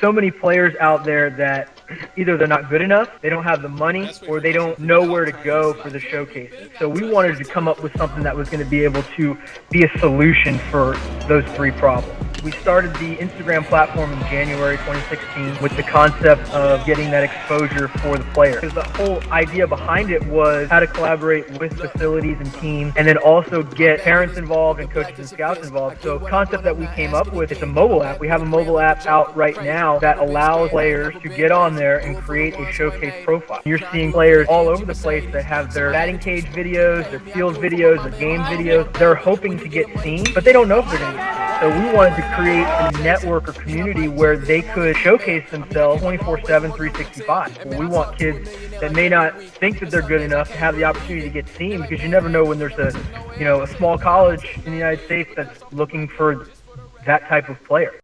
so many players out there that either they're not good enough, they don't have the money, or they don't know where to go for the showcases. So we wanted to come up with something that was going to be able to be a solution for those three problems. We started the Instagram platform in January 2016 with the concept of getting that exposure for the player. Because the whole idea behind it was how to collaborate with facilities and teams and then also get parents involved and coaches and scouts involved. So concept that we came up with is a mobile app. We have a mobile app out right now that allows players to get on there and create a showcase profile. You're seeing players all over the place that have their batting cage videos, their field videos, their game videos. They're hoping to get seen, but they don't know if they're going to. So we wanted to create a network or community where they could showcase themselves 24-7, 365. We want kids that may not think that they're good enough to have the opportunity to get seen because you never know when there's a, you know, a small college in the United States that's looking for that type of player.